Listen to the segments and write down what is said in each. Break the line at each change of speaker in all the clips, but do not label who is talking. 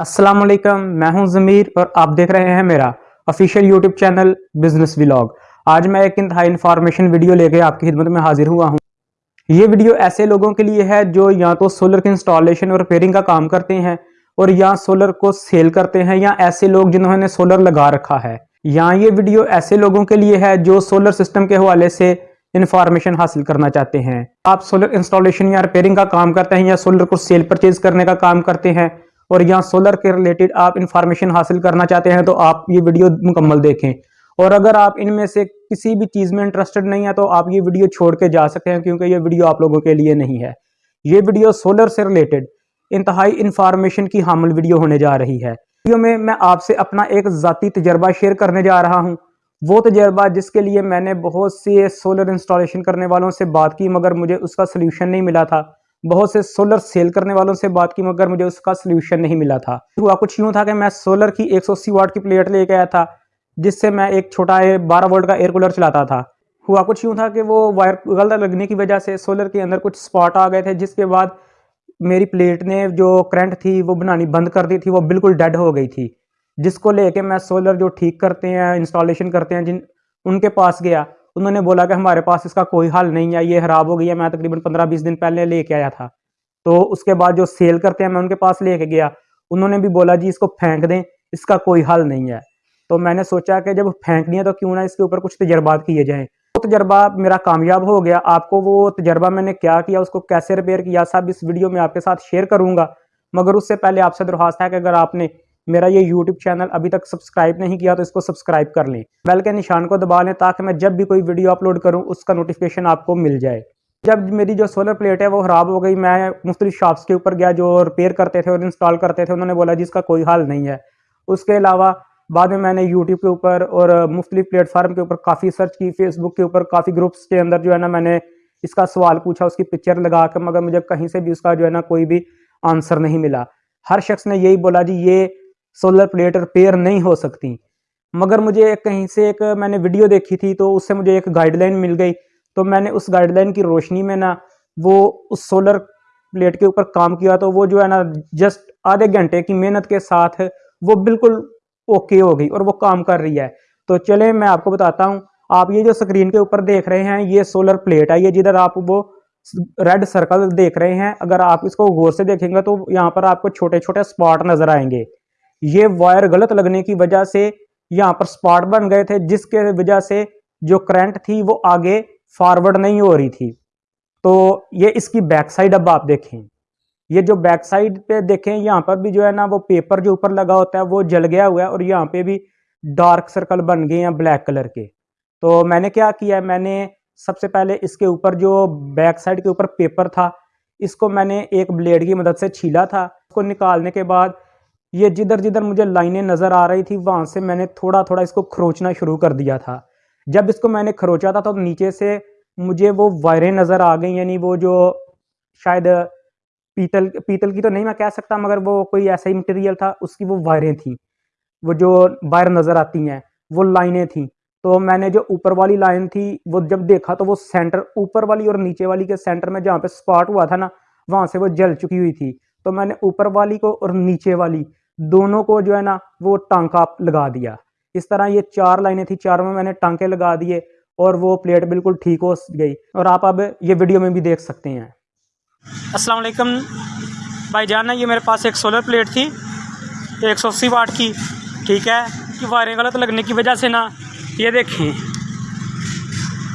السلام علیکم، میں ہوں ضمیر اور آپ دیکھ رہے ہیں میرا official YouTube channel business vlog آج میں ایک انتہائی انفارمیشن ویڈیو لے کے آپ کی خدمت میں حاضر ہوا ہوں۔ یہ ویڈیو ایسے لوگوں کے لیے ہے جو یا تو سولر کی انسٹالیشن اور ریپیرنگ کا کام کرتے ہیں اور یا سولر کو سیل کرتے ہیں یا ایسے لوگ جنہوں نے سولر لگا رکھا ہے۔ یا یہ ویڈیو ایسے لوگوں کے لیے ہے جو سولر سسٹم کے حوالے سے انفارمیشن حاصل کرنا چاہتے ہیں۔ آپ سولر انسٹالیشن یا ریپیرنگ کا کام کرتے ہیں یا سولر کو سیل پرچیز کرنے کا کام کرتے ہیں۔ اور یا سولر کے ریلیٹڈ آپ انفارمیشن حاصل کرنا چاہتے ہیں تو آپ یہ ویڈیو مکمل دیکھیں۔ اور اگر آپ ان میں سے کسی بھی چیز میں انٹرسٹڈ نہیں ہے تو آپ یہ ویڈیو چھوڑ کے جا سکتے ہیں کیونکہ یہ ویڈیو آپ لوگوں کے لیے نہیں ہے۔ یہ ویڈیو سولر سے ریلیٹڈ انتہائی انفارمیشن کی حامل ویڈیو ہونے جا رہی ہے۔ ویڈیو میں میں آپ سے اپنا ایک ذاتی تجربہ شیئر کرنے جا رہا ہوں۔ وہ تجربہ جس کے لیے میں نے بہت سے سولر انسٹالیشن کرنے والوں سے بات کی مگر مجھے اس کا سلیوشن نہیں ملا تھا۔ بہت سے سولر سیل کرنے والوں سے بات کی مگر مجھے اس کا سلیوشن نہیں ملا تھا۔ ہوا کچھ یوں تھا کہ میں سولر کی ایک سو اسی واٹ کی پلیٹ لے کے آیا تھا، جس سے میں ایک چھوٹا بارہ وولٹ کا ایئر کولر چلاتا تھا۔ ہوا کچھ یوں تھا کہ وہ وائر غلط لگنے کی وجہ سے سولر کے اندر کچھ سپاٹ آ گئے تھے، جس کے بعد میری پلیٹ نے جو کرنٹ تھی وہ بنانی بند کر دی تھی، وہ بالکل ڈیڈ ہو گئی تھی۔ جس کو لے کے میں سولر جو ٹھیک کرتے ہیں انسٹالیشن کرتے ہیں، جن ان کے پاس گیا۔ انہوں نے بولا کہ ہمارے پاس اس کا کوئی حل نہیں ہے، یہ خراب ہو گئی ہے، میں تقریباً پندرہ بیس دن پہلے لے کے آیا تھا۔ تو اس کے بعد جو سیل کرتے ہیں، میں ان کے پاس لے کے گیا۔ انہوں نے بھی بولا جی اس کو پھینک دیں، اس کا کوئی حل نہیں ہے۔ تو میں نے سوچا کہ جب پھینکنی ہے تو کیوں نہ اس کے اوپر کچھ تجربات کیے جائیں۔ وہ تجربہ میرا کامیاب ہو گیا۔ آپ کو وہ تجربہ میں نے کیا کیا، اس کو کیسے ریپیئر کیا، سب اس ویڈیو میں آپ کے ساتھ شیئر کروں گا۔ مگر اس سے پہلے آپ سے درخواست ہے کہ اگر آپ نے میرا یہ یوٹیوب چینل ابھی تک سبسکرائب نہیں کیا تو اس کو سبسکرائب کر لیں۔ بیل کے نشان کو دبا لیں تاکہ میں جب بھی کوئی ویڈیو اپلوڈ کروں، اس کا نوٹیفیکیشن آپ کو مل جائے۔ جب میری جو سولر پلیٹ ہے وہ خراب ہو گئی، میں مختلف شاپس کے اوپر گیا جو ریپیئر کرتے تھے اور انسٹال کرتے تھے، انہوں نے بولا جی اس کا کوئی حل نہیں ہے۔ اس کے علاوہ بعد میں میں نے یوٹیوب کے اوپر اور مختلف پلیٹ فارم کے اوپر کافی سرچ کی فیس بک کے اوپر کافی گروپس کے اندر جو ہے نا میں نے اس کا سوال پوچھا، اس کی پکچر لگا کے، مگر مجھے کہیں سے بھی اس کا جو ہے نا کوئی بھی آنسر نہیں ملا۔ ہر شخص نے یہی بولا جی یہ سولر پلیٹ ریپیئر نہیں ہو سکتی۔ مگر مجھے کہیں سے ایک میں نے ویڈیو دیکھی تھی تو اس سے مجھے ایک گائیڈ لائن مل گئی۔ تو میں نے اس گائیڈ لائن کی روشنی میں نا وہ اس سولر پلیٹ کے اوپر کام کیا تو وہ جو ہے نا جسٹ آدھے گھنٹے کی محنت کے ساتھ وہ بالکل اوکے ہو گئی اور وہ کام کر رہی ہے۔ تو چلیں میں آپ کو بتاتا ہوں، آپ یہ جو سکرین کے اوپر دیکھ رہے ہیں، یہ سولر پلیٹ ہے، یہ جدھر آپ وہ ریڈ سرکل دیکھ رہے ہیں۔ اگر آپ اس کو غور سے دیکھیں گے تو یہاں پر آپ کو چھوٹے چھوٹے سپاٹ نظر آئیں گے۔ یہ وائر غلط لگنے کی وجہ سے یہاں پر سپاٹ بن گئے تھے، جس کے وجہ سے جو کرنٹ تھی وہ آگے فارورڈ نہیں ہو رہی تھی۔ تو یہ اس کی بیک سائڈ اب آپ دیکھیں۔ یہ جو بیک سائڈ پہ دیکھیں، یہاں پر بھی جو ہے نا وہ پیپر جو اوپر لگا ہوتا ہے، وہ جل گیا ہوا ہے اور یہاں پہ بھی ڈارک سرکل بن گئے ہیں بلیک کلر کے۔ تو میں نے کیا کیا ہے؟ میں نے سب سے پہلے اس کے اوپر جو بیک سائڈ کے اوپر پیپر تھا، اس کو میں نے ایک بلیڈ کی مدد سے چھیلا تھا۔ اس کو نکالنے کے بعد یہ جدھر جدھر مجھے لائنیں نظر آ رہی تھی وہاں سے میں نے تھوڑا تھوڑا اس کو کھروچنا شروع کر دیا تھا۔ جب اس کو میں نے کھروچا تھا تو نیچے سے مجھے وہ وائریں نظر آ گئیں یعنی وہ جو شاید پیتل پیتل کی تو نہیں میں کہہ سکتا، مگر وہ کوئی ایسا ہی مٹیریل تھا، اس کی وہ وائریں تھیں۔ وہ جو وائر نظر آتی ہیں، وہ لائنیں تھیں۔ تو میں نے جو اوپر والی لائن تھی، وہ جب دیکھا تو وہ سینٹر اوپر والی اور نیچے والی کے سینٹر میں جہاں پہ سپاٹ ہوا تھا نا، وہاں سے وہ جل چکی ہوئی تھی۔ تو میں نے اوپر والی کو اور نیچے والی دونوں کو جو ہے نا وہ ٹانکا لگا دیا۔ اس طرح یہ چار لائنیں تھیں، چاروں میں میں نے ٹانکے لگا دیے اور وہ پلیٹ بالکل ٹھیک ہو گئی۔ اور آپ اب یہ ویڈیو میں بھی دیکھ سکتے ہیں۔ السلام علیکم۔ بھائی جان، یہ میرے پاس ایک سولر پلیٹ تھی، ایک سو اسی واٹ کی۔ ٹھیک ہے کہ وائریں غلط لگنے کی وجہ سے نا، یہ دیکھیں۔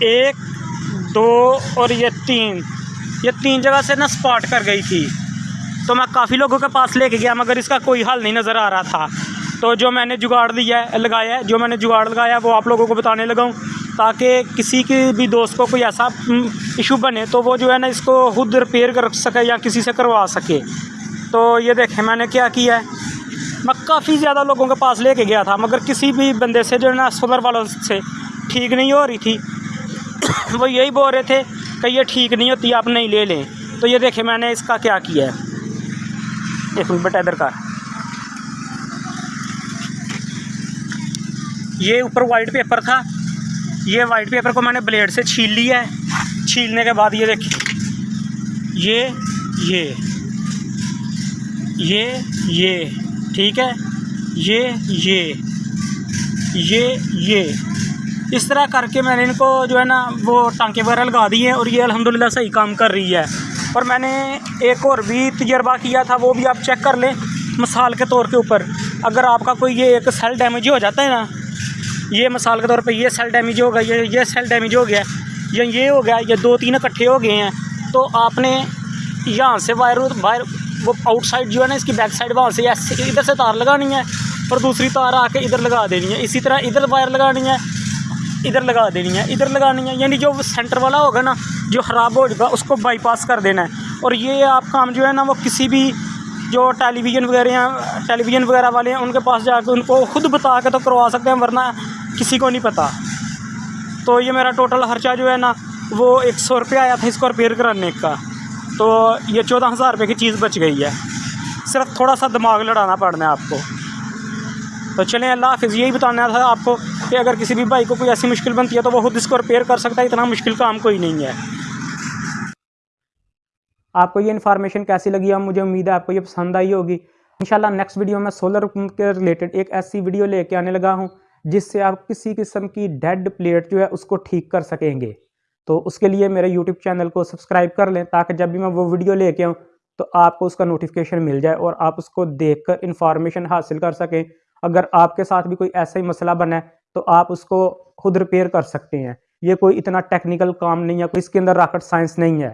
ایک، دو اور یہ تین۔ یہ تین جگہ سے نا سپاٹ کر گئی تھی۔ تو میں کافی لوگوں کے پاس لے کے گیا، مگر اس کا کوئی حل نہیں نظر آ رہا تھا۔ تو جو میں نے جگاڑ دیا ہے، لگایا ہے، جو میں نے جگاڑ لگایا وہ آپ لوگوں کو بتانے لگا ہوں۔ تاکہ کسی کی بھی دوست کو کوئی ایسا ایشو بنے، تو وہ جو ہے نا اس کو خود ریپیئر کر سکے یا کسی سے کروا سکے۔ تو یہ دیکھیں، میں نے کیا کیا ہے؟ میں کافی زیادہ لوگوں کے پاس لے کے گیا تھا، مگر کسی بھی بندے سے، جو ہے نا سولر والوں سے ٹھیک نہیں ہو رہی تھی۔ وہ یہی بول رہے تھے کہ یہ ٹھیک نہیں ہوتی، آپ نہیں لے لیں۔ تو یہ دیکھیں، میں نے اس کا کیا کیا ہے؟ ایک بیٹا ادھر کا۔ یہ اوپر وائٹ پیپر تھا۔ یہ وائٹ پیپر کو میں نے بلیڈ سے چھیل لیا ہے۔ چھیلنے کے بعد یہ دیکھیں۔ یہ یہ۔ یہ یہ۔ ٹھیک ہے؟ یہ یہ۔ یہ یہ۔ اس طرح کر کے میں نے ان کو جو ہے نا وہ ٹانکے وغیرہ لگا دی ہیں اور یہ الحمدللہ صحیح کام کر رہی ہے۔ اور میں نے ایک اور بھی تجربہ کیا تھا، وہ بھی آپ چیک کر لیں مثال کے طور کے اوپر۔ اگر آپ کا کوئی یہ ایک سیل ڈیمیج ہو جاتا ہے نا، یہ مثال کے طور پہ یہ سیل ڈیمیج ہو گیا، یہ یہ سیل ڈیمیج ہو گیا، یا یہ ہو گیا یہ دو تین اکٹھے ہو گئے ہیں، تو آپ نے یہاں سے وائر وائر وہ آؤٹ سائڈ جو ہے نا، اس کی بیک سائڈ وہاں سے ایسے ادھر سے تار لگانی ہے اور دوسری تار آ کے ادھر لگا دینی ہے۔ اسی طرح ادھر وائر لگانی ہے ادھر لگا دینی ہے، ادھر لگانی ہے یعنی جو سینٹر والا ہوگا نا، جو خراب ہو جائے اس کو بائی پاس کر دینا ہے۔ اور یہ آپ کام جو ہے نا، وہ کسی بھی جو ٹیلی ویژن وغیرہ ہیں ٹیلی ویژن وغیرہ والے ہیں، ان کے پاس جا کے ان کو خود بتا کے تو کروا سکتے ہیں، ورنہ کسی کو نہیں پتہ تو یہ میرا ٹوٹل خرچہ جو ہے نا، وہ ایک سو روپیہ آیا تھا اس کو ریپیئر کرانے کا۔ تو یہ چودہ ہزار روپے کی چیز بچ گئی ہے۔ صرف تھوڑا سا دماغ لڑانا پڑنا ہے آپ کو۔ تو چلیں، اللہ حافظ، یہی بتانا تھا آپ کو کہ اگر کسی بھی بھائی کو کوئی ایسی مشکل بنتی ہے تو وہ خود اس کو ریپیئر کر سکتا ہے، اتنا مشکل کام کوئی نہیں ہے۔ آپ کو یہ انفارمیشن کیسی لگی؟ ہے مجھے امید ہے آپ کو یہ پسند آئی ہوگی۔ انشاءاللہ نیکسٹ ویڈیو میں سولر کے ریلیٹڈ ایک ایسی ویڈیو لے کے آنے لگا ہوں، جس سے آپ کسی قسم کی ڈیڈ پلیٹ جو ہے اس کو ٹھیک کر سکیں گے۔ تو اس کے لیے میرے یوٹیوب چینل کو سبسکرائب کر لیں تاکہ جب بھی میں وہ ویڈیو لے کے آؤں تو آپ کو اس کا نوٹیفیکیشن مل جائے اور آپ اس کو دیکھ کر انفارمیشن حاصل کر سکیں۔ اگر آپ کے ساتھ بھی کوئی ایسا ہی مسئلہ بنا ہے، تو آپ اس کو خود ریپیئر کر سکتے ہیں۔ یہ کوئی اتنا ٹیکنیکل کام نہیں ہے، کوئی اس کے اندر راکٹ سائنس نہیں ہے۔